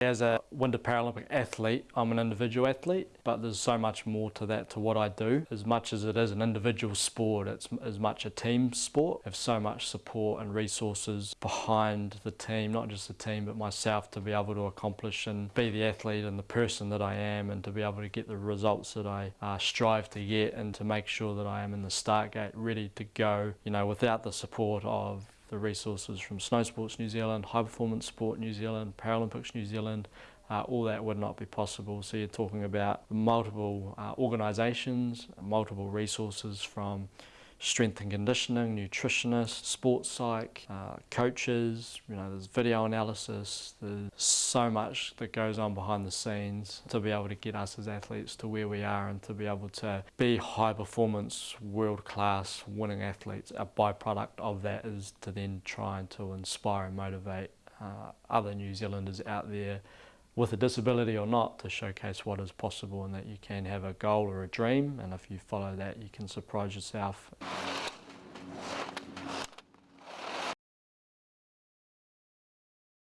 as a Winter Paralympic athlete, I'm an individual athlete, but there's so much more to that to what I do. As much as it is an individual sport, it's as much a team sport. I have so much support and resources behind the team, not just the team, but myself to be able to accomplish and be the athlete and the person that I am and to be able to get the results that I uh, strive to get and to make sure that I am in the start gate ready to go, you know, without the support of the resources from Snow Sports New Zealand, High Performance Sport New Zealand, Paralympics New Zealand, uh, all that would not be possible. So you're talking about multiple uh, organisations, multiple resources from strength and conditioning, nutritionists, sports psych, uh, coaches, you know, there's video analysis, there's so much that goes on behind the scenes to be able to get us as athletes to where we are and to be able to be high performance, world class, winning athletes. A byproduct of that is to then try and to inspire and motivate uh, other New Zealanders out there with a disability or not to showcase what is possible and that you can have a goal or a dream and if you follow that you can surprise yourself.